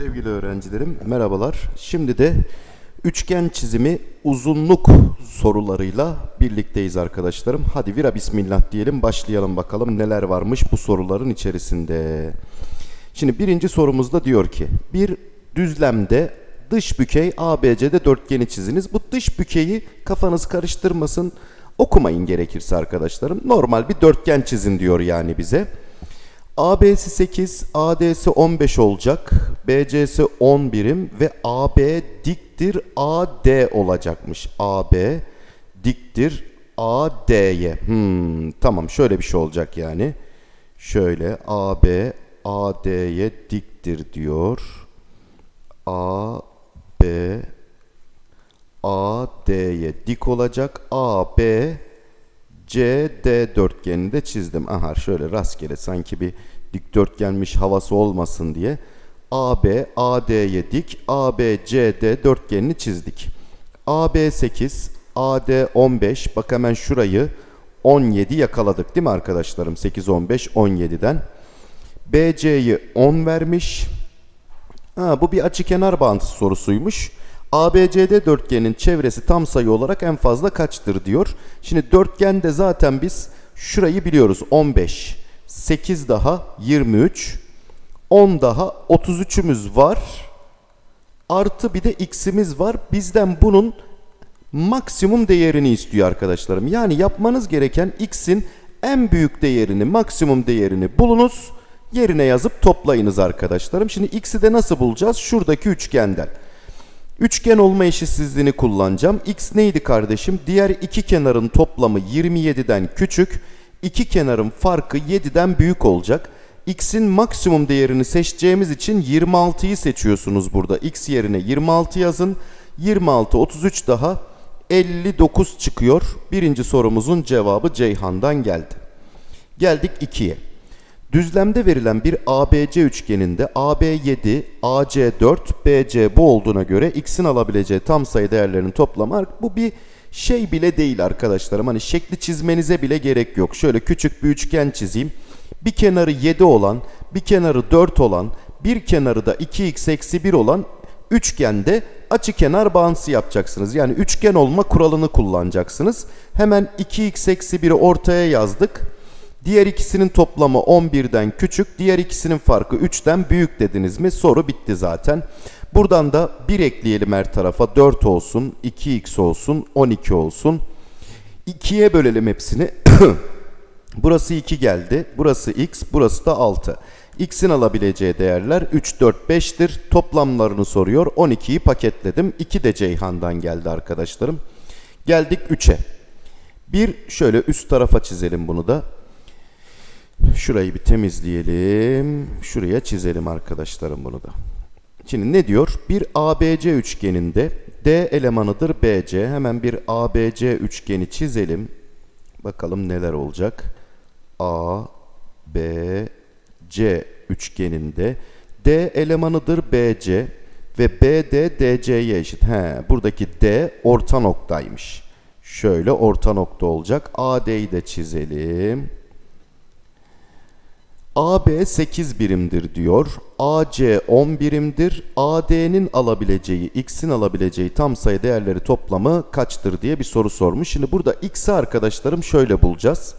Sevgili öğrencilerim merhabalar. Şimdi de üçgen çizimi uzunluk sorularıyla birlikteyiz arkadaşlarım. Hadi vira bismillah diyelim başlayalım bakalım neler varmış bu soruların içerisinde. Şimdi birinci sorumuzda diyor ki bir düzlemde dış bükey ABC'de dörtgeni çiziniz. Bu dış bükeyi kafanız karıştırmasın okumayın gerekirse arkadaşlarım. Normal bir dörtgen çizin diyor yani bize. AB'si 8, AD'si 15 olacak. BC'si 10 birim ve AB diktir AD olacakmış. AB diktir AD'ye. Hmm, tamam şöyle bir şey olacak yani. Şöyle AB AD'ye diktir diyor. AB AD'ye dik olacak. AB CD dörtgenini de çizdim. Aha şöyle rastgele sanki bir dikdörtgenmiş havası olmasın diye AB AD'ye dik, AB CD dörtgenini çizdik. AB 8, AD 15. Bak hemen şurayı 17 yakaladık değil mi arkadaşlarım? 8 15 17'den. BC'yi 10 vermiş. Ha, bu bir açıkenar bağıntısı sorusuymuş. ABCD dörtgenin çevresi tam sayı olarak en fazla kaçtır diyor. Şimdi dörtgende zaten biz şurayı biliyoruz. 15, 8 daha 23, 10 daha 33'ümüz var. Artı bir de x'imiz var. Bizden bunun maksimum değerini istiyor arkadaşlarım. Yani yapmanız gereken x'in en büyük değerini, maksimum değerini bulunuz. Yerine yazıp toplayınız arkadaşlarım. Şimdi x'i de nasıl bulacağız? Şuradaki üçgenden. Üçgen olma eşitsizliğini kullanacağım. X neydi kardeşim? Diğer iki kenarın toplamı 27'den küçük. İki kenarın farkı 7'den büyük olacak. X'in maksimum değerini seçeceğimiz için 26'yı seçiyorsunuz burada. X yerine 26 yazın. 26, 33 daha 59 çıkıyor. Birinci sorumuzun cevabı Ceyhan'dan geldi. Geldik 2'ye. Düzlemde verilen bir ABC üçgeninde AB 7, AC 4, BC bu olduğuna göre x'in alabileceği tam sayı değerlerinin toplamı bu bir şey bile değil arkadaşlarım. Hani şekli çizmenize bile gerek yok. Şöyle küçük bir üçgen çizeyim. Bir kenarı 7 olan, bir kenarı 4 olan, bir kenarı da 2x eksi 1 olan üçgende açı kenar bağıntısı yapacaksınız. Yani üçgen olma kuralını kullanacaksınız. Hemen 2x eksi 1'i ortaya yazdık. Diğer ikisinin toplamı 11'den küçük, diğer ikisinin farkı 3'ten büyük dediniz mi? Soru bitti zaten. Buradan da 1 ekleyelim her tarafa. 4 olsun, 2x olsun, 12 olsun. 2'ye bölelim hepsini. burası 2 geldi. Burası x, burası da 6. x'in alabileceği değerler 3, 4, 5'tir. Toplamlarını soruyor. 12'yi paketledim. 2 de Ceyhan'dan geldi arkadaşlarım. Geldik 3'e. Bir şöyle üst tarafa çizelim bunu da. Şurayı bir temizleyelim. Şuraya çizelim arkadaşlarım bunu da. Şimdi ne diyor? Bir ABC üçgeninde D elemanıdır BC. Hemen bir ABC üçgeni çizelim. Bakalım neler olacak. A, B, C üçgeninde D elemanıdır BC ve BD DC'ye eşit. He, buradaki D orta noktaymış. Şöyle orta nokta olacak. AD'yi de çizelim. AB 8 birimdir diyor. AC 10 birimdir. AD'nin alabileceği, x'in alabileceği tam sayı değerleri toplamı kaçtır diye bir soru sormuş. Şimdi burada x'i arkadaşlarım şöyle bulacağız.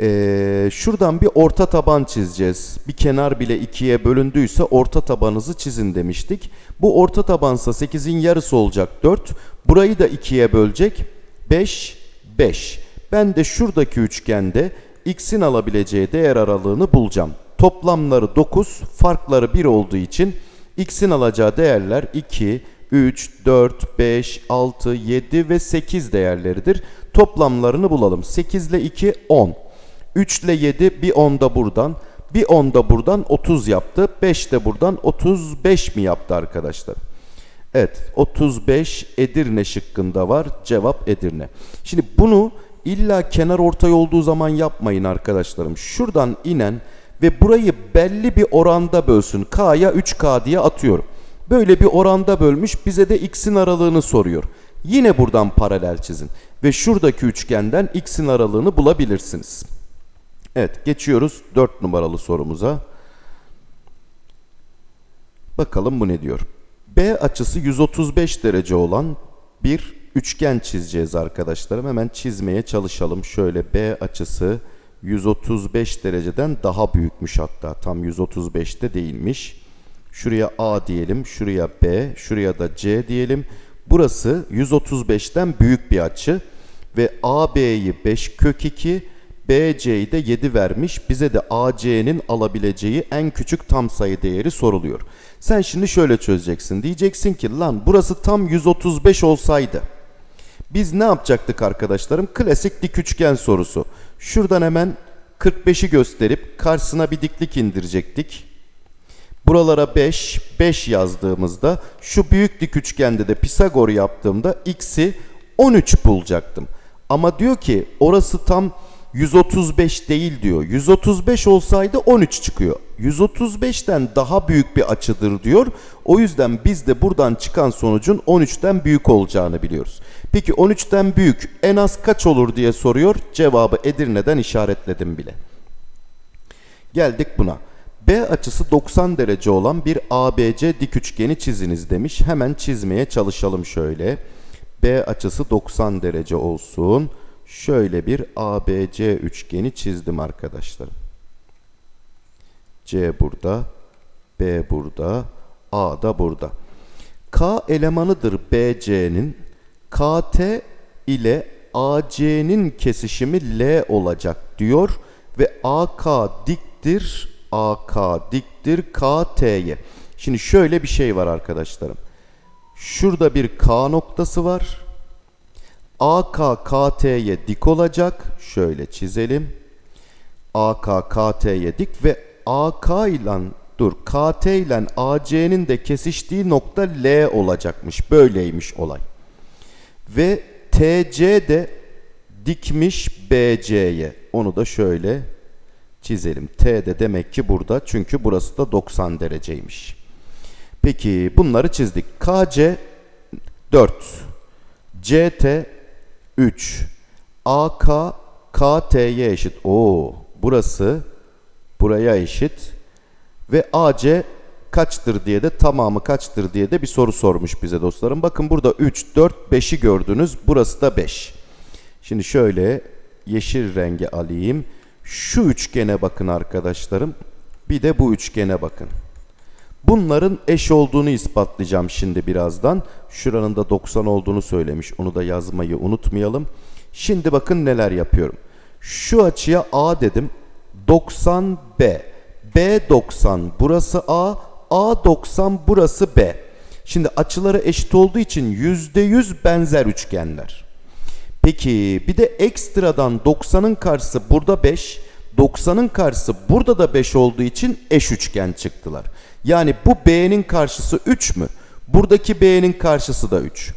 Ee, şuradan bir orta taban çizeceğiz. Bir kenar bile ikiye bölündüyse orta tabanınızı çizin demiştik. Bu orta tabansa 8'in yarısı olacak 4. Burayı da ikiye bölecek 5, 5. Ben de şuradaki üçgende x'in alabileceği değer aralığını bulacağım. Toplamları 9, farkları 1 olduğu için x'in alacağı değerler 2, 3, 4, 5, 6, 7 ve 8 değerleridir. Toplamlarını bulalım. 8 ile 2, 10. 3 ile 7, bir 10 da buradan. Bir 10 da buradan 30 yaptı. 5 de buradan 35 mi yaptı arkadaşlar? Evet 35 Edirne şıkkında var. Cevap Edirne. Şimdi bunu İlla kenar ortay olduğu zaman yapmayın arkadaşlarım. Şuradan inen ve burayı belli bir oranda bölsün. K'ya 3K diye atıyorum. Böyle bir oranda bölmüş bize de x'in aralığını soruyor. Yine buradan paralel çizin. Ve şuradaki üçgenden x'in aralığını bulabilirsiniz. Evet geçiyoruz 4 numaralı sorumuza. bakalım bu ne diyor. B açısı 135 derece olan bir üçgen çizeceğiz arkadaşlarım. Hemen çizmeye çalışalım. Şöyle B açısı 135 dereceden daha büyükmüş hatta. Tam 135'te değilmiş. Şuraya A diyelim, şuraya B, şuraya da C diyelim. Burası 135'ten büyük bir açı ve AB'yi 5 kök 2, BC'yi de 7 vermiş. Bize de AC'nin alabileceği en küçük tam sayı değeri soruluyor. Sen şimdi şöyle çözeceksin. Diyeceksin ki lan burası tam 135 olsaydı. Biz ne yapacaktık arkadaşlarım? Klasik dik üçgen sorusu. Şuradan hemen 45'i gösterip karşısına bir diklik indirecektik. Buralara 5, 5 yazdığımızda şu büyük dik üçgende de Pisagor yaptığımda x'i 13 bulacaktım. Ama diyor ki orası tam 135 değil diyor. 135 olsaydı 13 çıkıyor. 135'ten daha büyük bir açıdır diyor. O yüzden biz de buradan çıkan sonucun 13'ten büyük olacağını biliyoruz. Peki 13'ten büyük en az kaç olur diye soruyor. Cevabı Edirne'den işaretledim bile. Geldik buna. B açısı 90 derece olan bir ABC dik üçgeni çiziniz demiş. Hemen çizmeye çalışalım şöyle. B açısı 90 derece olsun. Şöyle bir ABC üçgeni çizdim arkadaşlarım. C burada, B burada, A da burada. K elemanıdır BC'nin. KT ile AC'nin kesişimi L olacak diyor ve AK diktir, AK diktir KT'ye. Şimdi şöyle bir şey var arkadaşlarım. Şurada bir K noktası var. AK KT'ye dik olacak. Şöyle çizelim. AK KT'ye dik ve AK ile dur KT ile AC'nin de kesiştiği nokta L olacakmış. Böyleymiş olay. Ve TC de dikmiş BC'ye. Onu da şöyle çizelim. T de demek ki burada çünkü burası da 90 dereceymiş. Peki bunları çizdik. KC 4. CT 3. AK KT'ye eşit. Oo, burası buraya eşit. Ve AC kaçtır diye de tamamı kaçtır diye de bir soru sormuş bize dostlarım. Bakın burada 3, 4, 5'i gördünüz. Burası da 5. Şimdi şöyle yeşil rengi alayım. Şu üçgene bakın arkadaşlarım. Bir de bu üçgene bakın. Bunların eş olduğunu ispatlayacağım şimdi birazdan. Şuranın da 90 olduğunu söylemiş. Onu da yazmayı unutmayalım. Şimdi bakın neler yapıyorum. Şu açıya A dedim. 90 B. B 90 burası A. A 90 burası B. Şimdi açıları eşit olduğu için %100 benzer üçgenler. Peki bir de ekstradan 90'ın karşısı burada 5. 90'ın karşısı burada da 5 olduğu için eş üçgen çıktılar. Yani bu B'nin karşısı 3 mü? Buradaki B'nin karşısı da 3.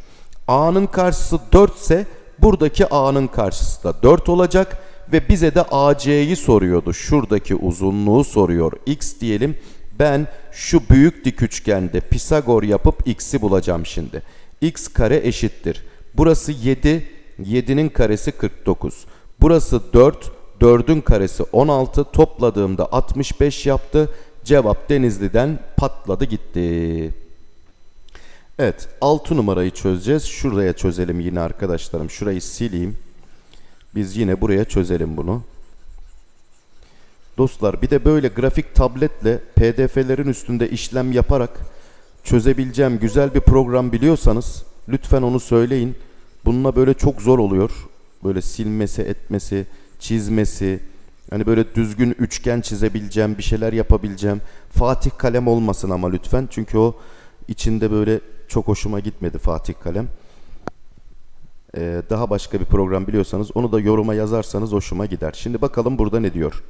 A'nın karşısı 4 ise buradaki A'nın karşısı da 4 olacak ve bize de AC'yi soruyordu. Şuradaki uzunluğu soruyor. X diyelim. Ben şu büyük dik üçgende Pisagor yapıp x'i bulacağım şimdi. x kare eşittir. Burası 7, 7'nin karesi 49. Burası 4, 4'ün karesi 16. Topladığımda 65 yaptı. Cevap Denizli'den patladı gitti. Evet 6 numarayı çözeceğiz. Şuraya çözelim yine arkadaşlarım. Şurayı sileyim. Biz yine buraya çözelim bunu. Dostlar bir de böyle grafik tabletle pdf'lerin üstünde işlem yaparak çözebileceğim güzel bir program biliyorsanız lütfen onu söyleyin. Bununla böyle çok zor oluyor. Böyle silmesi, etmesi, çizmesi. Hani böyle düzgün üçgen çizebileceğim, bir şeyler yapabileceğim. Fatih kalem olmasın ama lütfen. Çünkü o içinde böyle çok hoşuma gitmedi Fatih kalem. Ee, daha başka bir program biliyorsanız onu da yoruma yazarsanız hoşuma gider. Şimdi bakalım burada ne diyor.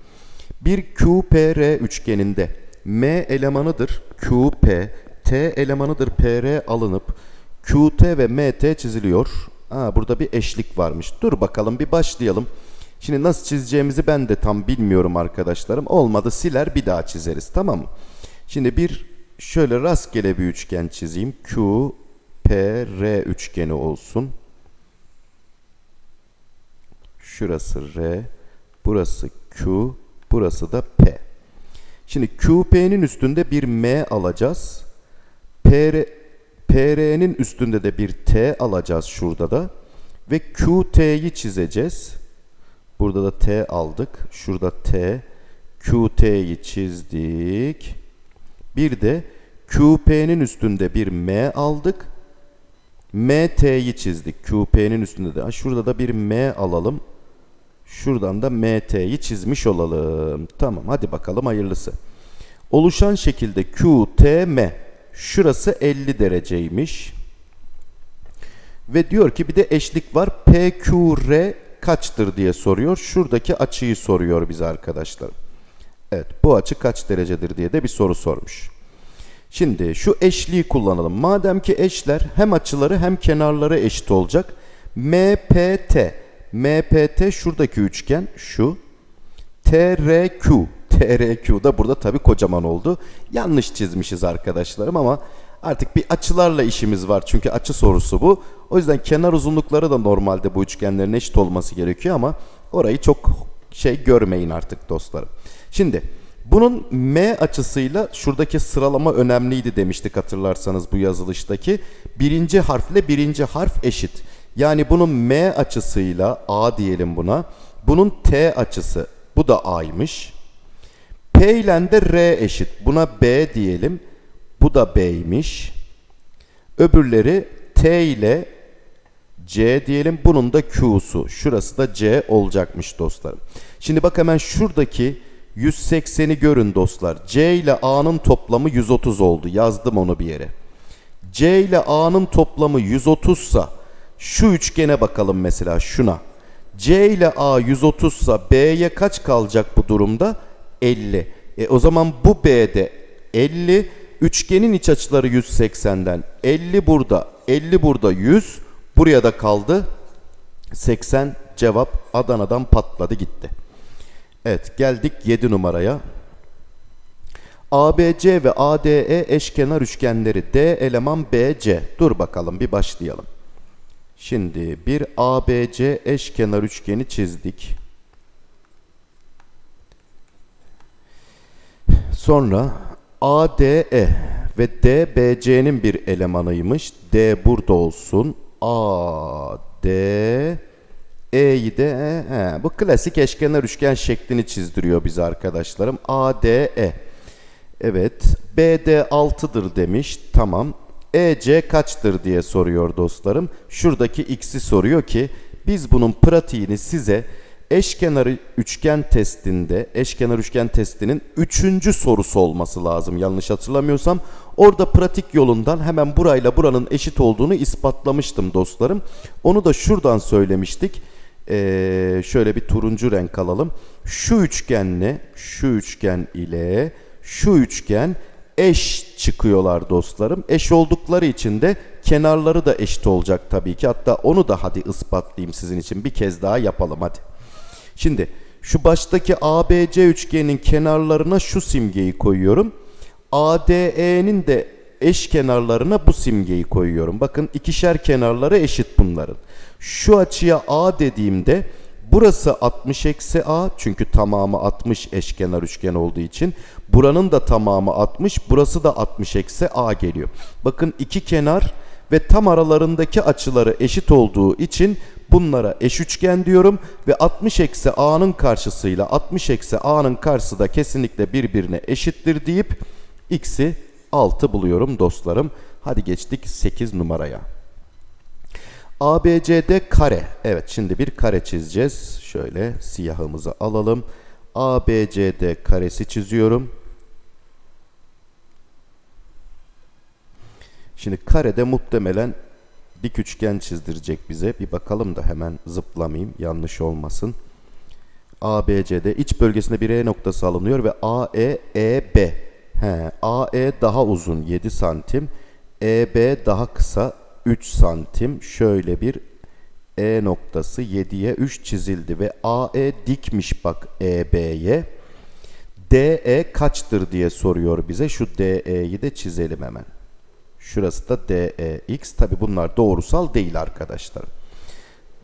Bir QPR üçgeninde M elemanıdır QP, T elemanıdır PR alınıp QT ve MT çiziliyor. Ha, burada bir eşlik varmış. Dur bakalım bir başlayalım. Şimdi nasıl çizeceğimizi ben de tam bilmiyorum arkadaşlarım. Olmadı siler bir daha çizeriz tamam mı? Şimdi bir şöyle rastgele bir üçgen çizeyim. Q, P, R üçgeni olsun. Şurası R, burası Q, burası da P. Şimdi QP'nin üstünde bir M alacağız. PR, PR'nin üstünde de bir T alacağız şurada da. Ve QT'yi çizeceğiz. Burada da T aldık. Şurada T. QT'yi çizdik. Bir de QP'nin üstünde bir M aldık. MT'yi çizdik. QP'nin üstünde de. Şurada da bir M alalım. Şuradan da MT'yi çizmiş olalım. Tamam hadi bakalım hayırlısı. Oluşan şekilde QTM. Şurası 50 dereceymiş. Ve diyor ki bir de eşlik var. PQR kaçtır diye soruyor. Şuradaki açıyı soruyor bize arkadaşlar. Evet bu açı kaç derecedir diye de bir soru sormuş. Şimdi şu eşliği kullanalım. Madem ki eşler hem açıları hem kenarları eşit olacak. MPT. MPT şuradaki üçgen şu. TRQ. TRQ da burada tabii kocaman oldu. Yanlış çizmişiz arkadaşlarım ama artık bir açılarla işimiz var. Çünkü açı sorusu bu. O yüzden kenar uzunlukları da normalde bu üçgenlerin eşit olması gerekiyor ama orayı çok şey görmeyin artık dostlarım. Şimdi bunun M açısıyla şuradaki sıralama önemliydi demiştik hatırlarsanız bu yazılıştaki. Birinci harfle birinci harf eşit. Yani bunun M açısıyla A diyelim buna. Bunun T açısı bu da A'ymış. P ile de R eşit. Buna B diyelim. Bu da B'ymiş. Öbürleri T ile C diyelim. Bunun da Q'su. Şurası da C olacakmış dostlarım. Şimdi bak hemen şuradaki 180'i görün dostlar. C ile A'nın toplamı 130 oldu. Yazdım onu bir yere. C ile A'nın toplamı 130 sa şu üçgene bakalım mesela şuna. C ile A 130 sa B'ye kaç kalacak bu durumda? 50. E o zaman bu B'de 50. Üçgenin iç açıları 180'den. 50 burada, 50 burada 100. Buraya da kaldı 80 cevap Adana'dan patladı gitti. Evet geldik 7 numaraya. ABC ve ADE eşkenar üçgenleri D eleman BC. Dur bakalım bir başlayalım. Şimdi bir ABC eşkenar üçgeni çizdik. Sonra ADE ve DBC'nin bir elemanıymış. D burada olsun. AD E'yi de e, he, bu klasik eşkenar üçgen şeklini çizdiriyor bize arkadaşlarım. ADE. Evet. BD 6'dır demiş. Tamam. EC kaçtır diye soruyor dostlarım. Şuradaki x'i soruyor ki biz bunun pratiğini size eşkenar üçgen testinde, eşkenar üçgen testinin üçüncü sorusu olması lazım yanlış hatırlamıyorsam. Orada pratik yolundan hemen burayla buranın eşit olduğunu ispatlamıştım dostlarım. Onu da şuradan söylemiştik. Ee, şöyle bir turuncu renk alalım. Şu üçgenle, şu üçgen ile şu üçgen eş çıkıyorlar dostlarım. Eş oldukları için de kenarları da eşit olacak tabii ki. Hatta onu da hadi ispatlayayım sizin için. Bir kez daha yapalım hadi. Şimdi şu baştaki ABC üçgenin kenarlarına şu simgeyi koyuyorum. ADE'nin de eş kenarlarına bu simgeyi koyuyorum. Bakın ikişer kenarları eşit bunların. Şu açıya A dediğimde burası 60 eksi A çünkü tamamı 60 eşkenar üçgen olduğu için. Buranın da tamamı 60 burası da 60 eksi A geliyor. Bakın iki kenar ve tam aralarındaki açıları eşit olduğu için bunlara eş üçgen diyorum ve 60 eksi a'nın karşısıyla 60 eksi a'nın karşısı da kesinlikle birbirine eşittir deyip x'i 6 buluyorum dostlarım. Hadi geçtik 8 numaraya. ABCD kare. Evet şimdi bir kare çizeceğiz. Şöyle siyahımızı alalım. ABCD karesi çiziyorum. Şimdi karede muhtemelen dik üçgen çizdirecek bize. Bir bakalım da hemen zıplamayayım. Yanlış olmasın. ABC'de iç bölgesinde bir E noktası alınıyor ve AE, EB. He, AE daha uzun 7 santim. EB daha kısa 3 santim. Şöyle bir E noktası 7'ye 3 çizildi ve AE dikmiş bak EB'ye. DE kaçtır diye soruyor bize. Şu DE'yi de çizelim hemen. Şurası da DEX. Tabi bunlar doğrusal değil arkadaşlar.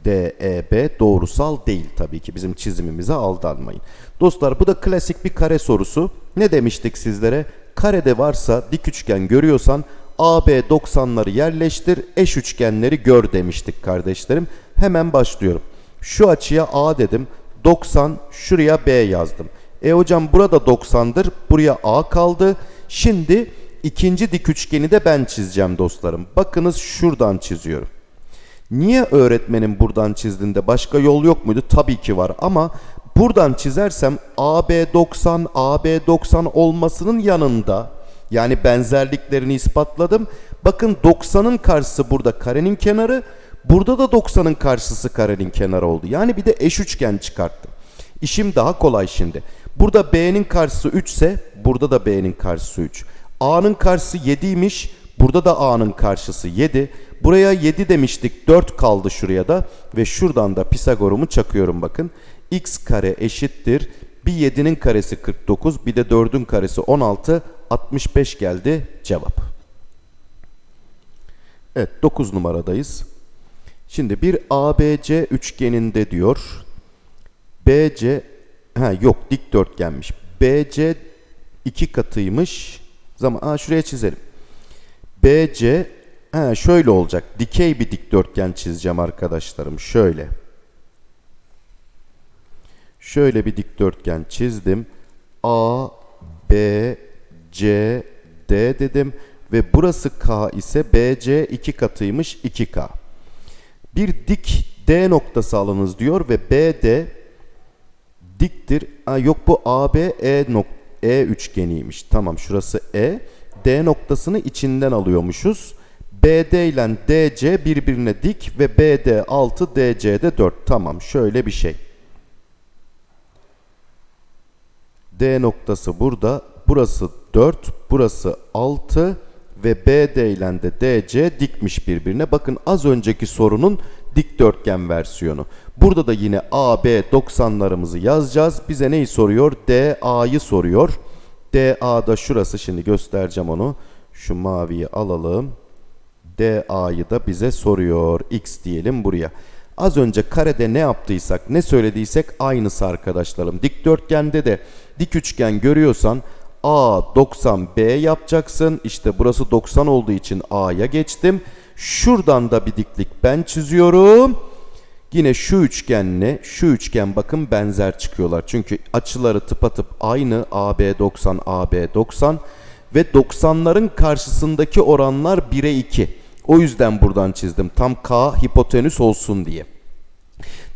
DEB doğrusal değil tabii ki. Bizim çizimimize aldanmayın. Dostlar bu da klasik bir kare sorusu. Ne demiştik sizlere? Karede varsa dik üçgen görüyorsan AB 90'ları yerleştir, eş üçgenleri gör demiştik kardeşlerim. Hemen başlıyorum. Şu açıya A dedim. 90, şuraya B yazdım. E hocam burada 90'dır. Buraya A kaldı. Şimdi ikinci dik üçgeni de ben çizeceğim dostlarım. Bakınız şuradan çiziyorum. Niye öğretmenim buradan çizdiğinde başka yol yok muydu? Tabii ki var ama buradan çizersem AB 90, AB 90 olmasının yanında yani benzerliklerini ispatladım. Bakın 90'ın karşısı burada karenin kenarı, burada da 90'ın karşısı karenin kenarı oldu. Yani bir de eş üçgen çıkarttım. İşim daha kolay şimdi. Burada B'nin karşısı 3 ise burada da B'nin karşısı 3. A'nın karşısı 7'ymiş. Burada da A'nın karşısı 7. Buraya 7 demiştik. 4 kaldı şuraya da. Ve şuradan da Pisagor'umu çakıyorum bakın. X kare eşittir. Bir 7'nin karesi 49. Bir de 4'ün karesi 16. 65 geldi cevap. Evet 9 numaradayız. Şimdi bir ABC üçgeninde diyor. BC ha yok dikdörtgenmiş. BC iki katıymış. Zaman aa şuraya çizelim. BC ha şöyle olacak. Dikey bir dikdörtgen çizeceğim arkadaşlarım. Şöyle. Şöyle bir dikdörtgen çizdim. A B C D dedim ve burası K ise BC iki katıymış 2K. Bir dik D noktası alınız diyor ve BD diktir. Aa, yok bu AB E, nok e üçgeniymiş. Tamam şurası E. D noktasını içinden alıyormuşuz. BD ile DC birbirine dik ve BD 6 DC de 4. Tamam şöyle bir şey. D noktası burada. Burası 4, burası 6 ve BD ile de DC dikmiş birbirine. Bakın az önceki sorunun dikdörtgen versiyonu. Burada da yine AB 90'larımızı yazacağız. Bize neyi soruyor? DA'yı soruyor. DA'da şurası şimdi göstereceğim onu. Şu maviyi alalım. DA'yı da bize soruyor. X diyelim buraya. Az önce karede ne yaptıysak, ne söylediysek aynısı arkadaşlarım. Dikdörtgende de dik üçgen görüyorsan A 90 B yapacaksın. İşte burası 90 olduğu için A'ya geçtim. Şuradan da bir diklik ben çiziyorum. Yine şu üçgenle şu üçgen bakın benzer çıkıyorlar. Çünkü açıları tıpatıp aynı AB 90 AB 90 ve 90'ların karşısındaki oranlar 1'e 2. O yüzden buradan çizdim. Tam K hipotenüs olsun diye.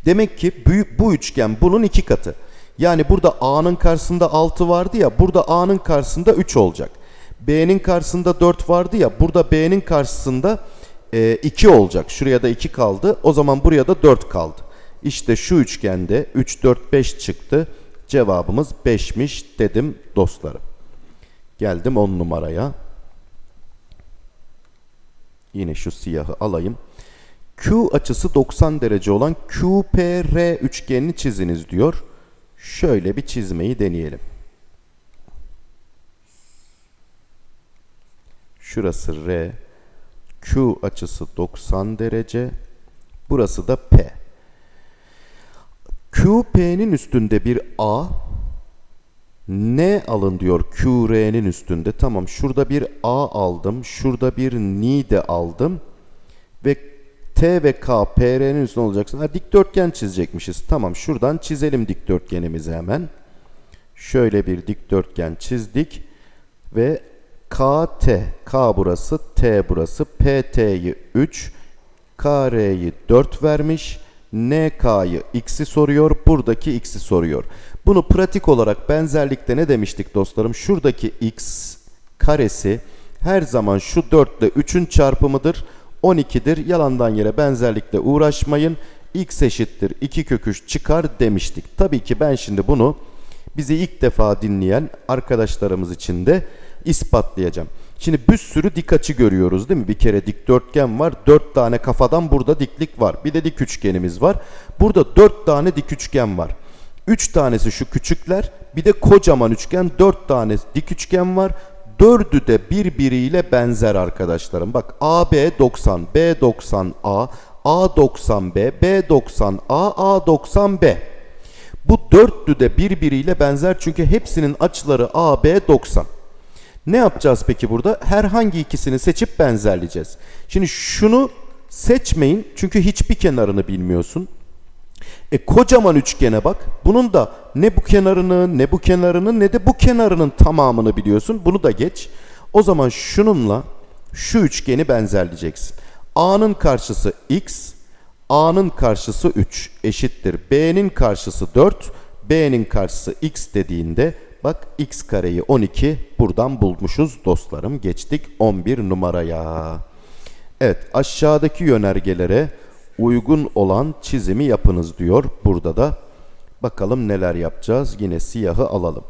Demek ki bu, üçgen bunun iki katı. Yani burada A'nın karşısında 6 vardı ya burada A'nın karşısında 3 olacak. B'nin karşısında 4 vardı ya burada B'nin karşısında e, 2 olacak. Şuraya da 2 kaldı. O zaman buraya da 4 kaldı. İşte şu üçgende 3, 4, 5 çıktı. Cevabımız 5'miş dedim dostlarım. Geldim 10 numaraya. Yine şu siyahı alayım. Q açısı 90 derece olan QPR üçgenini çiziniz diyor. Şöyle bir çizmeyi deneyelim. Şurası R. Q açısı 90 derece. Burası da P. QP'nin üstünde bir A. N alın diyor QR'nin üstünde. Tamam şurada bir A aldım. Şurada bir N de aldım. Ve T ve K PR'nin üstünde olacaksın. Ha, dikdörtgen çizecekmişiz. Tamam şuradan çizelim dikdörtgenimizi hemen. Şöyle bir dikdörtgen çizdik. Ve KT, K burası, T burası, PT'yi 3, KR'yi 4 vermiş. NK'yı x'i soruyor, buradaki x'i soruyor. Bunu pratik olarak benzerlikte ne demiştik dostlarım? Şuradaki x karesi her zaman şu 4 ile 3'ün çarpımıdır. 12'dir. Yalandan yere benzerlikle uğraşmayın. x eşittir 2 kök 3 çıkar demiştik. Tabii ki ben şimdi bunu bizi ilk defa dinleyen arkadaşlarımız için de ispatlayacağım. Şimdi bir sürü dik açı görüyoruz değil mi? Bir kere dikdörtgen var. 4 tane kafadan burada diklik var. Bir de dik üçgenimiz var. Burada 4 tane dik üçgen var. 3 tanesi şu küçükler. Bir de kocaman üçgen 4 tane dik üçgen var. Dördü de birbiriyle benzer arkadaşlarım. Bak AB 90, B 90 A, A 90 B, B 90 A, A 90 B. Bu dörtlü de birbiriyle benzer çünkü hepsinin açıları AB 90. Ne yapacağız peki burada? Herhangi ikisini seçip benzerleyeceğiz. Şimdi şunu seçmeyin çünkü hiçbir kenarını bilmiyorsun. E kocaman üçgene bak. Bunun da ne bu kenarını ne bu kenarını ne de bu kenarının tamamını biliyorsun. Bunu da geç. O zaman şununla şu üçgeni benzerleyeceksin. A'nın karşısı x, A'nın karşısı 3 eşittir. B'nin karşısı 4, B'nin karşısı x dediğinde bak x kareyi 12 buradan bulmuşuz dostlarım. Geçtik 11 numaraya. Evet aşağıdaki yönergelere uygun olan çizimi yapınız diyor burada da. Bakalım neler yapacağız. Yine siyahı alalım.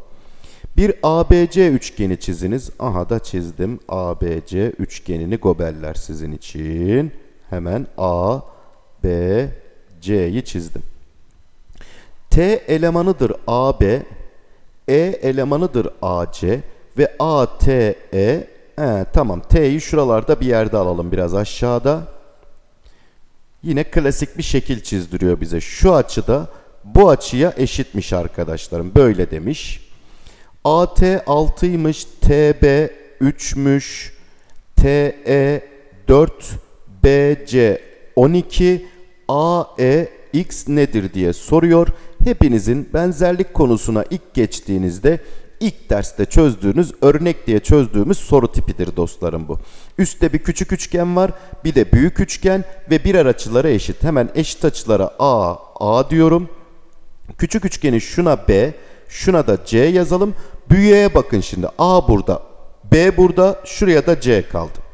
Bir ABC üçgeni çiziniz. Aha da çizdim. ABC üçgenini gobeller sizin için. Hemen A, B, C'yi çizdim. T elemanıdır AB, E elemanıdır AC ve ATE He, tamam T'yi şuralarda bir yerde alalım biraz aşağıda. Yine klasik bir şekil çizdiriyor bize. Şu açıda bu açıya eşitmiş arkadaşlarım. Böyle demiş. AT 6'ymış, TB 3'müş, TE 4, BC 12, AE X nedir diye soruyor. Hepinizin benzerlik konusuna ilk geçtiğinizde ilk derste çözdüğünüz örnek diye çözdüğümüz soru tipidir dostlarım bu. Üstte bir küçük üçgen var, bir de büyük üçgen ve birer açıları eşit. Hemen eşit açılara A, A diyorum. Küçük üçgeni şuna B, şuna da C yazalım. Büyüğe bakın şimdi. A burada, B burada, şuraya da C kaldı.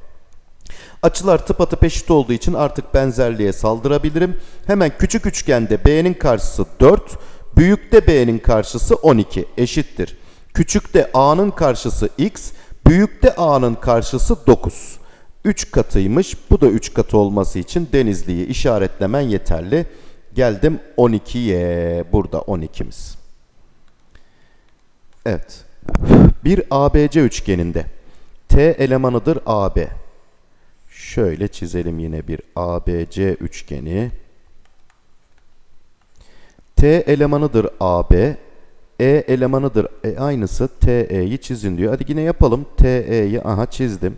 Açılar tıpatıp eşit olduğu için artık benzerliğe saldırabilirim. Hemen küçük üçgende B'nin karşısı 4, büyükte B'nin karşısı 12 eşittir. Küçükte A'nın karşısı X, büyükte A'nın karşısı 9. 3 katıymış. Bu da 3 katı olması için Denizli'yi işaretlemen yeterli. Geldim 12'ye. Burada 12'miz. Evet. Bir ABC üçgeninde T elemanıdır AB. Şöyle çizelim yine bir ABC üçgeni. T elemanıdır AB. E elemanıdır. E aynısı TE'yi çizin diyor. Hadi yine yapalım. TE'yi aha çizdim.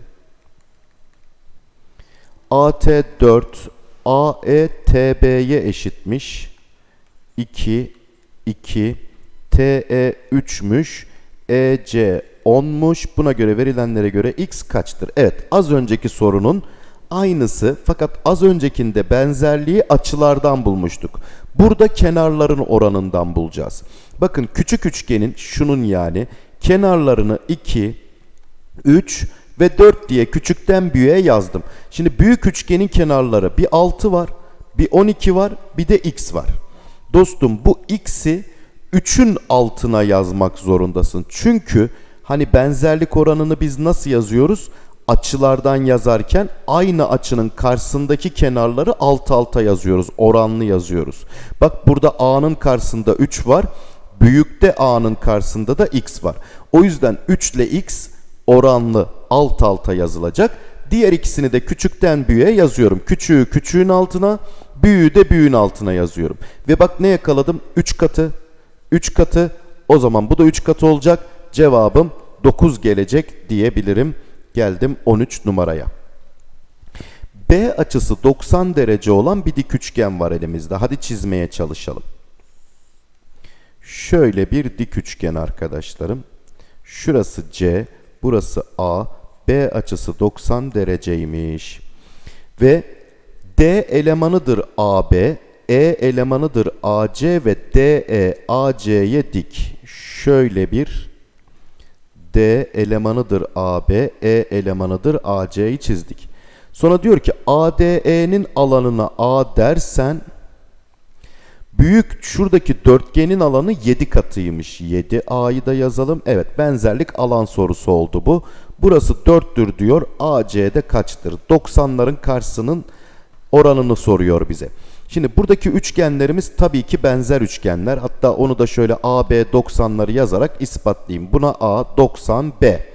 AT 4 AE TB'ye eşitmiş. 2 2 TE 3'müş. EC 10'muş. Buna göre verilenlere göre x kaçtır? Evet az önceki sorunun aynısı fakat az öncekinde benzerliği açılardan bulmuştuk. Burada kenarların oranından bulacağız. Bakın küçük üçgenin şunun yani kenarlarını 2, 3 ve 4 diye küçükten büyüğe yazdım. Şimdi büyük üçgenin kenarları bir 6 var, bir 12 var, bir de x var. Dostum bu x'i 3'ün altına yazmak zorundasın. Çünkü hani benzerlik oranını biz nasıl yazıyoruz? Açılardan yazarken aynı açının karşısındaki kenarları alt alta yazıyoruz. Oranlı yazıyoruz. Bak burada A'nın karşısında 3 var. Büyükte A'nın karşısında da X var. O yüzden 3 ile X oranlı alt alta yazılacak. Diğer ikisini de küçükten büyüğe yazıyorum. Küçüğü küçüğün altına, büyüğü de büyüğün altına yazıyorum. Ve bak ne yakaladım? 3 katı, 3 katı. O zaman bu da 3 katı olacak. Cevabım 9 gelecek diyebilirim. Geldim 13 numaraya. B açısı 90 derece olan bir dik üçgen var elimizde. Hadi çizmeye çalışalım. Şöyle bir dik üçgen arkadaşlarım. Şurası C, burası A. B açısı 90 dereceymiş. Ve D elemanıdır AB, E elemanıdır AC ve DE AC'ye dik. Şöyle bir D elemanıdır AB, E elemanıdır AC'yi çizdik. Sonra diyor ki ADE'nin alanına A dersen büyük şuradaki dörtgenin alanı 7 katıymış. 7A'yı da yazalım. Evet benzerlik alan sorusu oldu bu. Burası 4'tür diyor. AC'de kaçtır? 90'ların karşısının oranını soruyor bize. Şimdi buradaki üçgenlerimiz tabii ki benzer üçgenler. Hatta onu da şöyle AB 90'ları yazarak ispatlayayım. Buna A 90 B.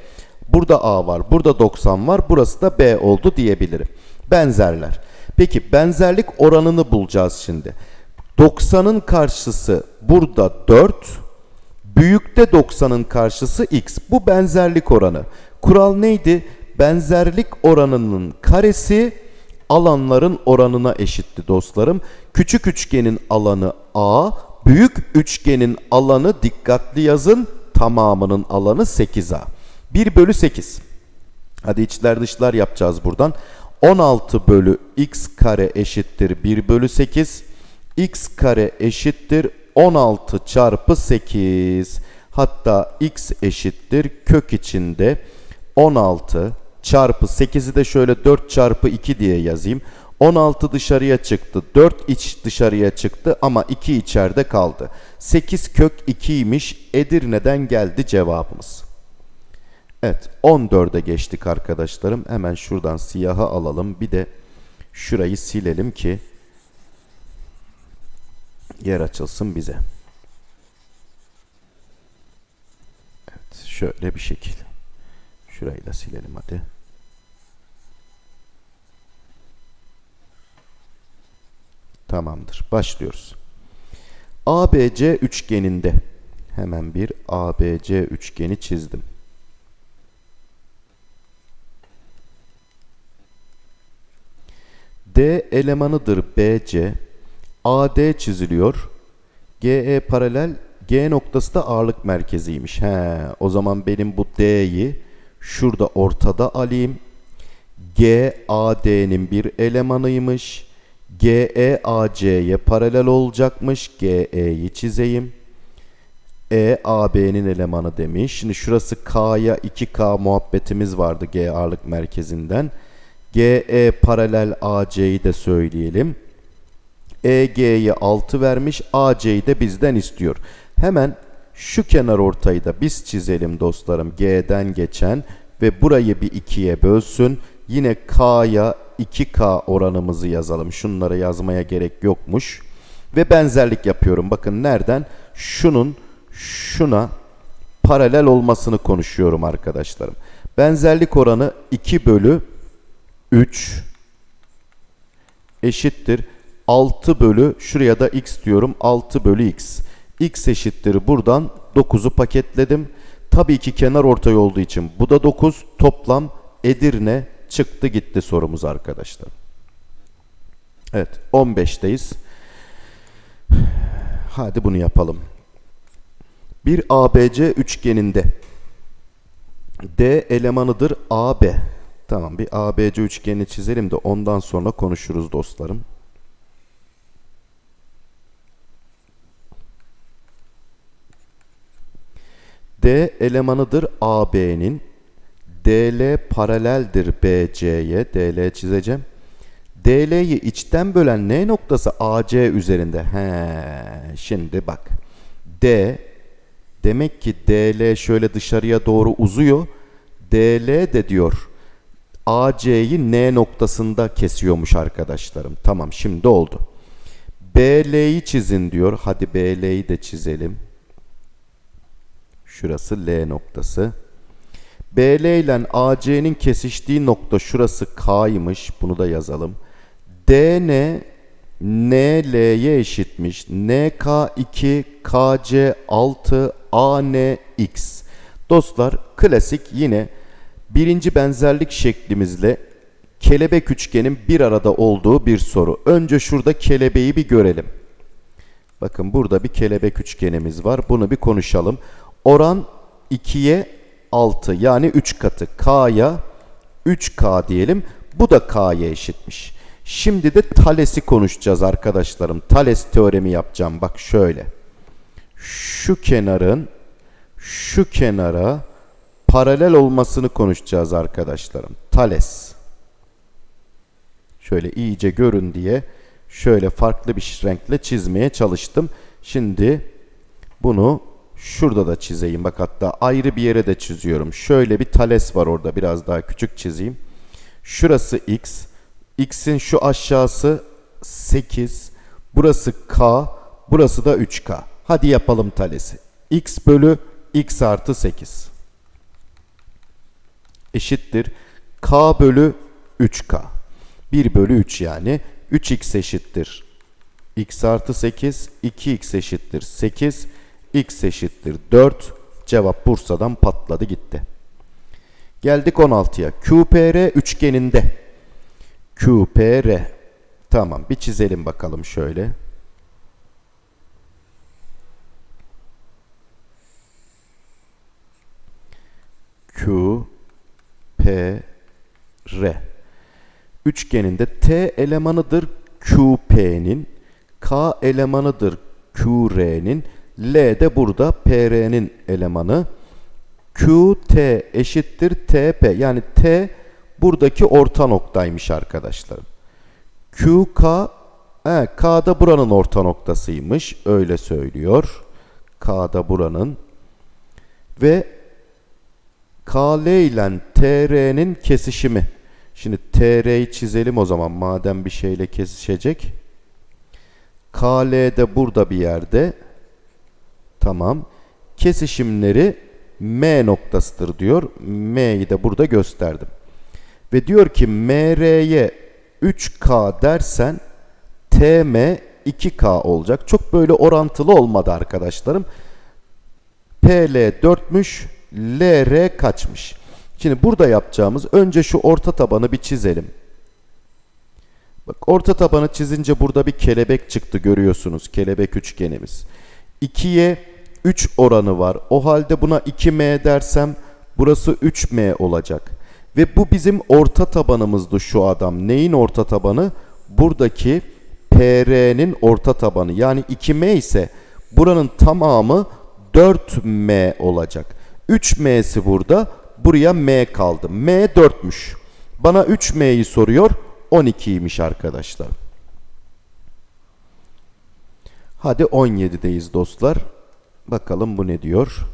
Burada A var, burada 90 var, burası da B oldu diyebilirim. Benzerler. Peki benzerlik oranını bulacağız şimdi. 90'ın karşısı burada 4, büyükte 90'ın karşısı x. Bu benzerlik oranı. Kural neydi? Benzerlik oranının karesi alanların oranına eşitti dostlarım. Küçük üçgenin alanı A, büyük üçgenin alanı dikkatli yazın tamamının alanı 8A. 1 bölü 8. Hadi içler dışlar yapacağız buradan. 16 bölü x kare eşittir 1 bölü 8. x kare eşittir 16 çarpı 8. Hatta x eşittir kök içinde 16 çarpı 8'i de şöyle 4 çarpı 2 diye yazayım. 16 dışarıya çıktı. 4 iç dışarıya çıktı ama 2 içeride kaldı. 8 kök 2'ymiş. Edirne'den geldi cevabımız. Evet 14'e geçtik arkadaşlarım. Hemen şuradan siyahı alalım. Bir de şurayı silelim ki yer açılsın bize. Evet şöyle bir şekil. Şurayı da silelim hadi. Tamamdır. Başlıyoruz. ABC üçgeninde hemen bir ABC üçgeni çizdim. D elemanıdır BC. AD çiziliyor. GE paralel G noktası da ağırlık merkeziymiş. He, o zaman benim bu D'yi şurada ortada alayım. G AD'nin bir elemanıymış. GE AC'ye paralel olacakmış. GE'yi çizeyim. E AB'nin elemanı demiş. Şimdi şurası K'ya 2K muhabbetimiz vardı G ağırlık merkezinden. GE paralel AC'yi de söyleyelim. EG'yi 6 vermiş. AC'yi de bizden istiyor. Hemen şu kenar ortayı da biz çizelim dostlarım. G'den geçen ve burayı bir ikiye bölsün. Yine K'ya 2K oranımızı yazalım. Şunları yazmaya gerek yokmuş. Ve benzerlik yapıyorum. Bakın nereden? Şunun şuna paralel olmasını konuşuyorum arkadaşlarım. Benzerlik oranı 2 bölü 3 eşittir 6 bölü şuraya da x diyorum 6 bölü x. x eşittir buradan 9'u paketledim. Tabii ki kenar ortay olduğu için bu da 9 toplam Edirne çıktı gitti sorumuz arkadaşlar. Evet 15'teyiz. Hadi bunu yapalım. Bir ABC üçgeninde D elemanıdır AB. Tamam bir ABC üçgeni çizelim de ondan sonra konuşuruz dostlarım. D elemanıdır AB'nin. DL paraleldir BC'ye. DL çizeceğim. DL'yi içten bölen N noktası AC üzerinde. He, şimdi bak. D demek ki DL şöyle dışarıya doğru uzuyor. DL de diyor AC'yi N noktasında kesiyormuş arkadaşlarım. Tamam şimdi oldu. BL'yi çizin diyor. Hadi BL'yi de çizelim. Şurası L noktası. BL ile AC'nin kesiştiği nokta şurası K'ymış. Bunu da yazalım. DN NL'ye eşitmiş. NK2 KC 6 ANX. Dostlar klasik yine birinci benzerlik şeklimizle kelebek üçgenin bir arada olduğu bir soru. Önce şurada kelebeği bir görelim. Bakın burada bir kelebek üçgenimiz var. Bunu bir konuşalım. Oran 2'ye 6 yani 3 katı. K'ya 3K diyelim. Bu da K'ya eşitmiş. Şimdi de Thales'i konuşacağız arkadaşlarım. Thales teoremi yapacağım. Bak şöyle. Şu kenarın şu kenara paralel olmasını konuşacağız arkadaşlarım. Thales. Şöyle iyice görün diye şöyle farklı bir renkle çizmeye çalıştım. Şimdi bunu şurada da çizeyim. Bak hatta ayrı bir yere de çiziyorum. Şöyle bir Thales var orada. Biraz daha küçük çizeyim. Şurası x. x'in şu aşağısı 8. Burası k. Burası da 3k. Hadi yapalım Thales'i. x bölü x artı 8 eşittir k bölü 3k. 1 bölü 3 yani. 3x eşittir x artı 8. 2x eşittir 8. x eşittir 4. Cevap Bursa'dan patladı gitti. Geldik 16'ya. QPR üçgeninde. QPR. Tamam bir çizelim bakalım şöyle. Q P R üçgeninde T elemanıdır QP'nin, K elemanıdır QR'nin, L de burada PR'nin elemanı. QT eşittir TP. Yani T buradaki orta noktaymış arkadaşlarım. QK he, K da buranın orta noktasıymış. Öyle söylüyor. K da buranın. Ve KL ile TR'nin kesişimi. Şimdi TR'yi çizelim o zaman madem bir şeyle kesişecek. KL de burada bir yerde. Tamam. Kesişimleri M noktasıdır diyor. M'yi de burada gösterdim. Ve diyor ki MR'ye 3K dersen TM 2K olacak. Çok böyle orantılı olmadı arkadaşlarım. PL 4'müş. LR kaçmış? Şimdi burada yapacağımız önce şu orta tabanı bir çizelim. Bak orta tabanı çizince burada bir kelebek çıktı görüyorsunuz. Kelebek üçgenimiz. 2'ye 3 oranı var. O halde buna 2M dersem burası 3M olacak. Ve bu bizim orta tabanımızdı şu adam. Neyin orta tabanı? Buradaki PR'nin orta tabanı. Yani 2M ise buranın tamamı 4M olacak. 3M'si burada. Buraya M kaldı. M 4'müş. Bana 3M'yi soruyor. 12'ymiş arkadaşlar. Hadi 17'deyiz dostlar. Bakalım bu ne diyor.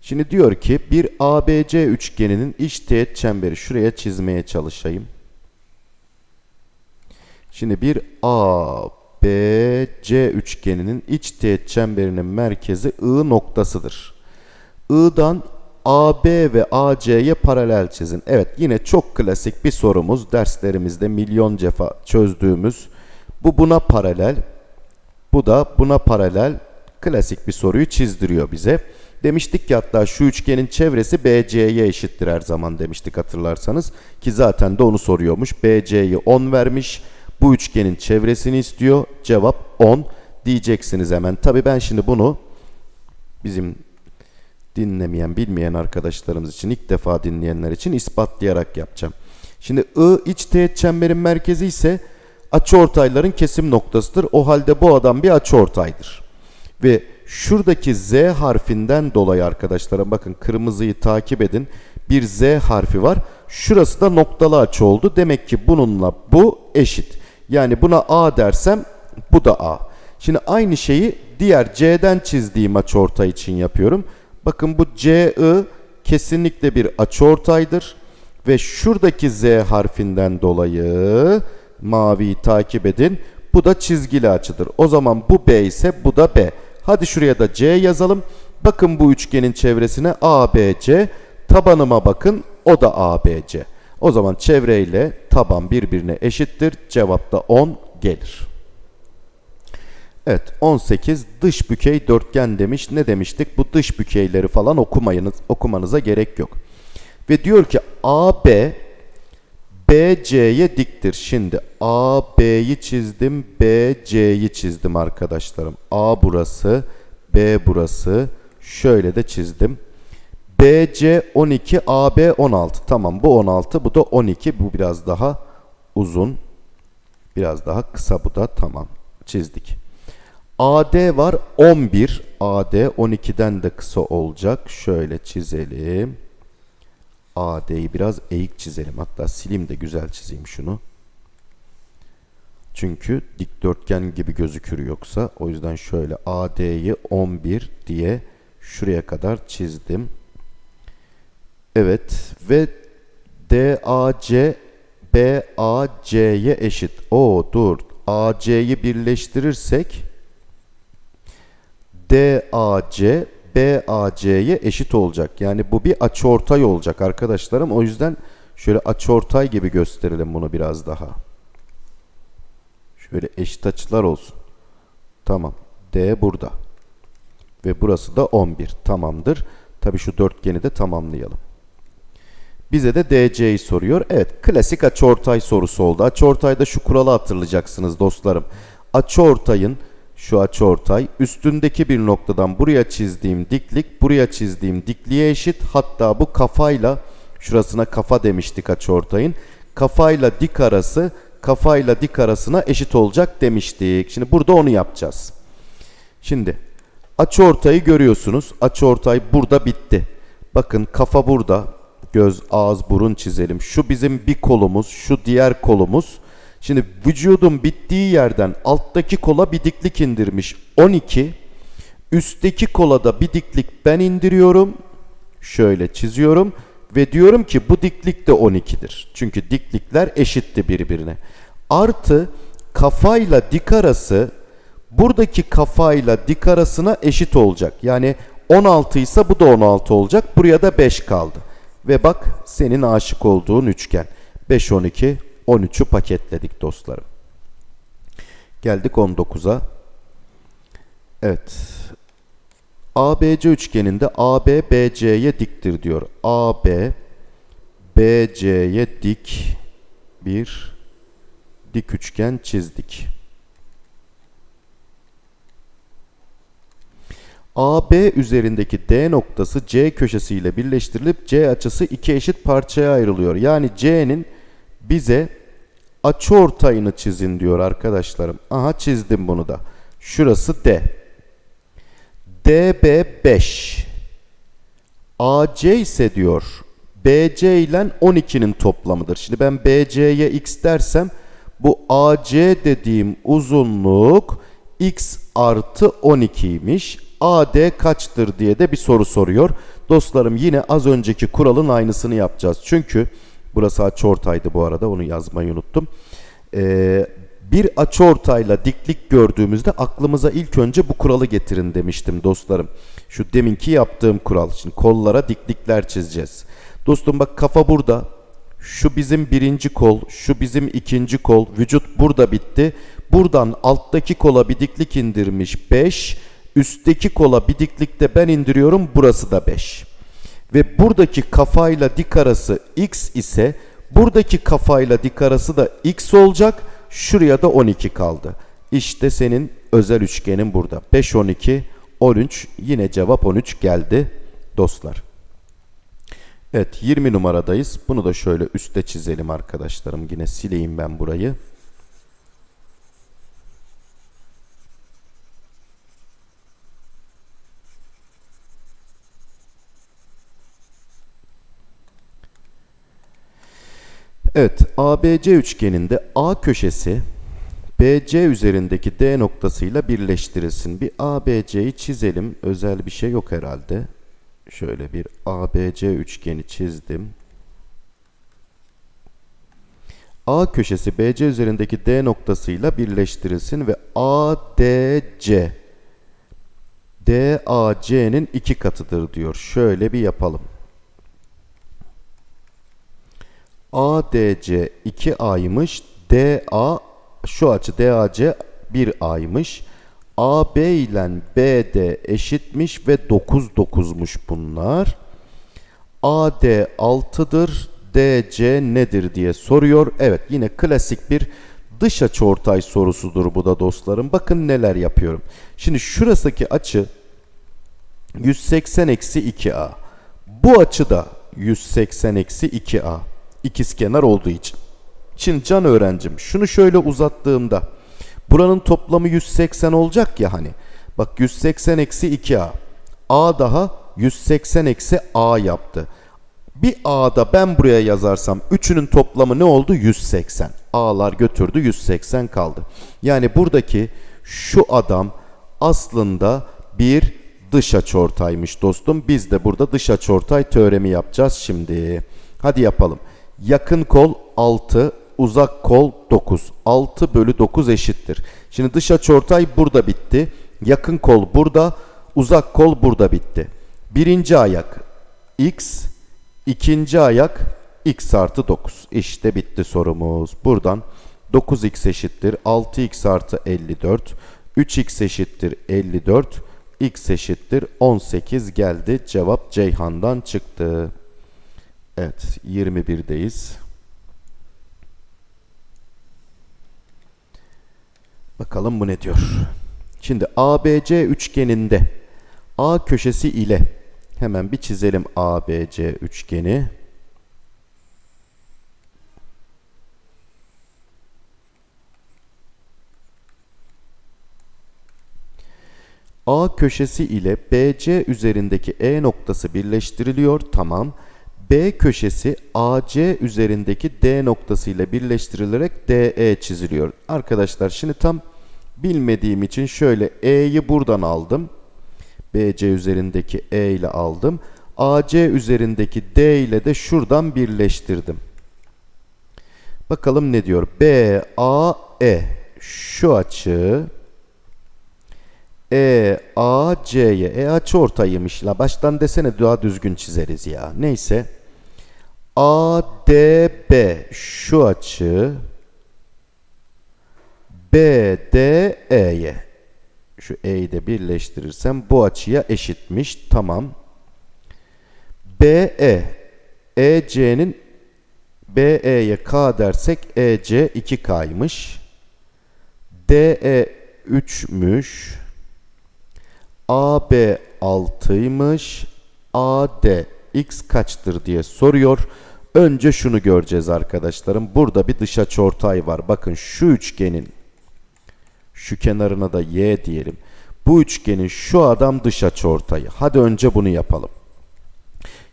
Şimdi diyor ki bir ABC üçgeninin iç teğet çemberi şuraya çizmeye çalışayım. Şimdi bir ABC üçgeninin iç teğet çemberinin merkezi I noktasıdır. I'dan AB ve AC'ye paralel çizin. Evet yine çok klasik bir sorumuz. Derslerimizde milyon cefa çözdüğümüz. Bu buna paralel. Bu da buna paralel klasik bir soruyu çizdiriyor bize. Demiştik ki hatta şu üçgenin çevresi BC'ye eşittir her zaman demiştik hatırlarsanız. Ki zaten de onu soruyormuş. BC'yi 10 vermiş. Bu üçgenin çevresini istiyor. Cevap 10 diyeceksiniz hemen. Tabi ben şimdi bunu bizim dinlemeyen, bilmeyen arkadaşlarımız için, ilk defa dinleyenler için ispatlayarak yapacağım. Şimdi I iç teğet çemberin merkezi ise açıortayların kesim noktasıdır. O halde bu adam bir açıortaydır. Ve şuradaki Z harfinden dolayı arkadaşlarım bakın kırmızıyı takip edin. Bir Z harfi var. Şurası da noktalı açı oldu. Demek ki bununla bu eşit. Yani buna A dersem bu da A. Şimdi aynı şeyi diğer C'den çizdiğim açıortay için yapıyorum. Bakın bu CI kesinlikle bir açıortaydır. Ve şuradaki Z harfinden dolayı maviyi takip edin. Bu da çizgili açıdır. O zaman bu B ise bu da B. Hadi şuraya da C yazalım. Bakın bu üçgenin çevresine ABC. Tabanıma bakın o da ABC. O zaman çevreyle taban birbirine eşittir. Cevap da 10 gelir. Evet 18 dış bükey dörtgen demiş. Ne demiştik? Bu dış bükeyleri falan okumayınız, okumanıza gerek yok. Ve diyor ki AB BC'ye diktir. Şimdi AB'yi çizdim, BC'yi çizdim arkadaşlarım. A burası, B burası. Şöyle de çizdim. BC 12, AB 16. Tamam bu 16, bu da 12. Bu biraz daha uzun. Biraz daha kısa bu da. Tamam çizdik. AD var 11. AD 12'den de kısa olacak. Şöyle çizelim. AD'yi biraz eğik çizelim. Hatta silim de güzel çizeyim şunu. Çünkü dikdörtgen gibi gözükür yoksa. O yüzden şöyle AD'yi 11 diye şuraya kadar çizdim. Evet ve DAC BAC'ye eşit. O dur. AC'yi birleştirirsek DAC BAC'ye eşit olacak. Yani bu bir açıortay olacak arkadaşlarım. O yüzden şöyle açıortay gibi gösterelim bunu biraz daha. Şöyle eşit açılar olsun. Tamam. D burada. Ve burası da 11. Tamamdır. Tabi şu dörtgeni de tamamlayalım. Bize de DC'yi soruyor. Evet klasik açıortay sorusu oldu. Açıortayda şu kuralı hatırlayacaksınız dostlarım. Açıortayın şu açıortay üstündeki bir noktadan buraya çizdiğim diklik buraya çizdiğim dikliğe eşit. Hatta bu kafayla şurasına kafa demiştik açıortayın. Kafayla dik arası kafayla dik arasına eşit olacak demiştik. Şimdi burada onu yapacağız. Şimdi açıortayı görüyorsunuz. Açıortay burada bitti. Bakın kafa burada. Göz, ağız, burun çizelim. Şu bizim bir kolumuz, şu diğer kolumuz. Şimdi vücudun bittiği yerden alttaki kola bir diklik indirmiş 12. Üstteki kola da bir diklik ben indiriyorum. Şöyle çiziyorum ve diyorum ki bu diklik de 12'dir. Çünkü diklikler eşitti birbirine. Artı kafayla dik arası buradaki kafayla dik arasına eşit olacak. Yani 16 ise bu da 16 olacak. Buraya da 5 kaldı. Ve bak senin aşık olduğun üçgen. 5, 12, 13'ü paketledik dostlarım. Geldik 19'a. Evet. ABC üçgeninde AB BC'ye diktir diyor. AB BC'ye dik bir dik üçgen çizdik. AB üzerindeki D noktası C köşesiyle birleştirilip C açısı iki eşit parçaya ayrılıyor. Yani C'nin bize açıortayını çizin diyor arkadaşlarım. Aha çizdim bunu da. Şurası D. DB 5. AC ise diyor BC ile 12'nin toplamıdır. Şimdi ben BC'ye x dersem bu AC dediğim uzunluk x artı 12'ymiş. AD kaçtır diye de bir soru soruyor. Dostlarım yine az önceki kuralın aynısını yapacağız. Çünkü burası açıortaydı bu arada onu yazmayı unuttum. Ee, bir açıortayla diklik gördüğümüzde aklımıza ilk önce bu kuralı getirin demiştim dostlarım. Şu deminki yaptığım kural. Şimdi kollara diklikler çizeceğiz. Dostum bak kafa burada. Şu bizim birinci kol, şu bizim ikinci kol. Vücut burada bitti. Buradan alttaki kola bir diklik indirmiş 5. Üstteki kola bir diklikte ben indiriyorum. Burası da 5. Ve buradaki kafayla dik arası x ise buradaki kafayla dik arası da x olacak. Şuraya da 12 kaldı. İşte senin özel üçgenin burada. 5, 12, 13. Yine cevap 13 geldi dostlar. Evet 20 numaradayız. Bunu da şöyle üstte çizelim arkadaşlarım. Yine sileyim ben burayı. Evet, ABC üçgeninde A köşesi BC üzerindeki D noktasıyla birleştirilsin. Bir ABC'yi çizelim. Özel bir şey yok herhalde. Şöyle bir ABC üçgeni çizdim. A köşesi BC üzerindeki D noktasıyla birleştirilsin ve ADC DAC'nin iki katıdır diyor. Şöyle bir yapalım. ADC 2A'ymış. DA şu açı DAC 1A'ymış. AB ile BD eşitmiş ve 9 9'muş bunlar. AD 6'dır. DC nedir diye soruyor. Evet yine klasik bir dış açı ortay sorusudur bu da dostlarım. Bakın neler yapıyorum. Şimdi şurasındaki açı 180 eksi 2A. Bu açı da 180 eksi 2A ikizkenar olduğu için. Şimdi can öğrencim şunu şöyle uzattığımda buranın toplamı 180 olacak ya hani. Bak 180 eksi 2a. a daha 180 eksi a yaptı. Bir a'da ben buraya yazarsam üçünün toplamı ne oldu? 180. a'lar götürdü 180 kaldı. Yani buradaki şu adam aslında bir dış açıortaymış dostum. Biz de burada dış açıortay teoremi yapacağız şimdi. Hadi yapalım. Yakın kol 6, uzak kol 9. 6 bölü 9 eşittir. Şimdi dış açıortay burada bitti. Yakın kol burada, uzak kol burada bitti. Birinci ayak x, ikinci ayak x artı 9. İşte bitti sorumuz. Buradan 9x eşittir 6x artı 54. 3x eşittir 54. x eşittir 18 geldi. Cevap Ceyhan'dan çıktı. Evet 21'deyiz. Bakalım bu ne diyor. Şimdi ABC üçgeninde A köşesi ile hemen bir çizelim ABC üçgeni. A köşesi ile BC üzerindeki E noktası birleştiriliyor. Tamam. B köşesi AC üzerindeki D noktası ile birleştirilerek DE çiziliyor. Arkadaşlar şimdi tam bilmediğim için şöyle E'yi buradan aldım. BC üzerindeki E ile aldım. AC üzerindeki D ile de şuradan birleştirdim. Bakalım ne diyor? B, E. Şu açı E, A, C'ye. E açı ortaymış. La baştan desene daha düzgün çizeriz ya. Neyse. A, D, B. Şu açı B, D, E'ye. Şu E'yi de birleştirirsem bu açıya eşitmiş. Tamam. BE. EC'nin BE'ye K dersek EC 2K'ymış. DE 3'müş. AB 6'ymış. AD x kaçtır diye soruyor. Önce şunu göreceğiz arkadaşlarım. Burada bir dış açıortay var. Bakın şu üçgenin şu kenarına da y diyelim. Bu üçgenin şu adam dış açıortayı. Hadi önce bunu yapalım.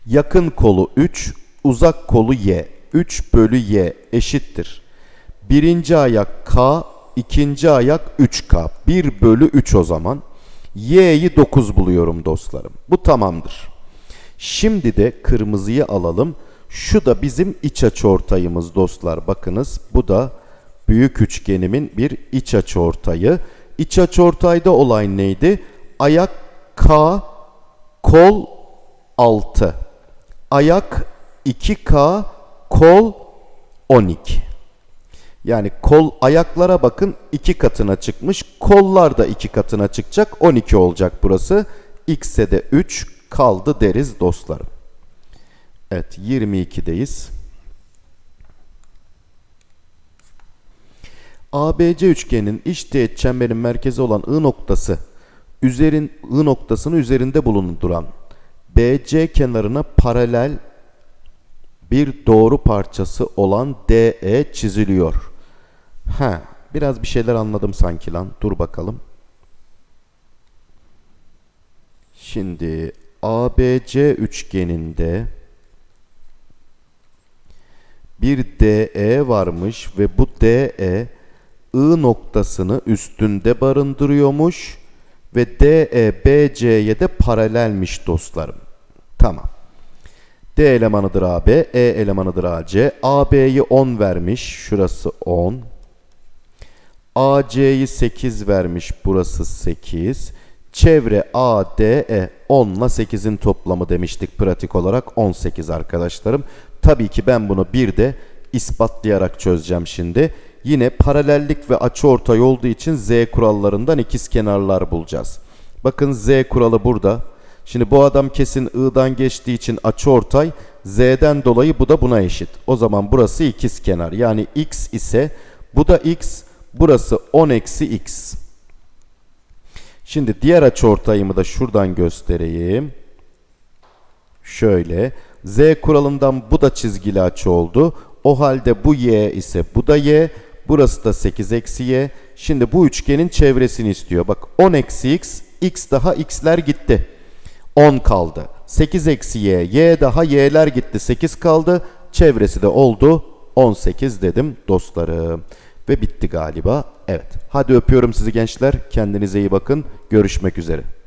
Yakın kolu 3, uzak kolu y. 3 bölü y eşittir. Birinci ayak k, ikinci ayak 3k. 1 bölü 3 o zaman. y'yi 9 buluyorum dostlarım. Bu tamamdır. Şimdi de kırmızıyı alalım. Şu da bizim iç açıortayımız dostlar. Bakınız bu da büyük üçgenimin bir iç açıortayı. İç açıortayda olay neydi? Ayak K, kol 6. Ayak 2K, kol 12. Yani kol ayaklara bakın iki katına çıkmış. Kollar da iki katına çıkacak. 12 olacak burası. X'e de 3 kaldı deriz dostlarım. Evet 22'deyiz. ABC üçgeninin iç teğet çemberin merkezi olan I noktası üzerin I noktasını üzerinde bulunduran BC kenarına paralel bir doğru parçası olan DE çiziliyor. Ha, biraz bir şeyler anladım sanki lan. Dur bakalım. Şimdi ABC üçgeninde bir DE varmış ve bu DE I noktasını üstünde barındırıyormuş ve DE BC'ye de paralelmiş dostlarım. Tamam. D elemanıdır AB, E elemanıdır AC. AB'yi 10 vermiş, şurası 10. AC'yi 8 vermiş, burası 8. Çevre ADE 10 ile 8'in toplamı demiştik pratik olarak 18 arkadaşlarım. Tabii ki ben bunu bir de ispatlayarak çözeceğim şimdi. Yine paralellik ve açıortay olduğu için z kurallarından ikiz kenarlar bulacağız. Bakın z kuralı burada. Şimdi bu adam kesin i'dan geçtiği için açıortay z'den dolayı bu da buna eşit. O zaman burası ikiz kenar. Yani x ise bu da x, burası 10 eksi x. Şimdi diğer açıortayımı da şuradan göstereyim. Şöyle. Z kuralından bu da çizgili açı oldu. O halde bu y ise bu da y. Burası da 8 eksi y. Şimdi bu üçgenin çevresini istiyor. Bak 10 eksi x, x daha x'ler gitti. 10 kaldı. 8 eksi y, y daha y'ler gitti. 8 kaldı. Çevresi de oldu. 18 dedim dostlarım. Ve bitti galiba. Evet. Hadi öpüyorum sizi gençler. Kendinize iyi bakın. Görüşmek üzere.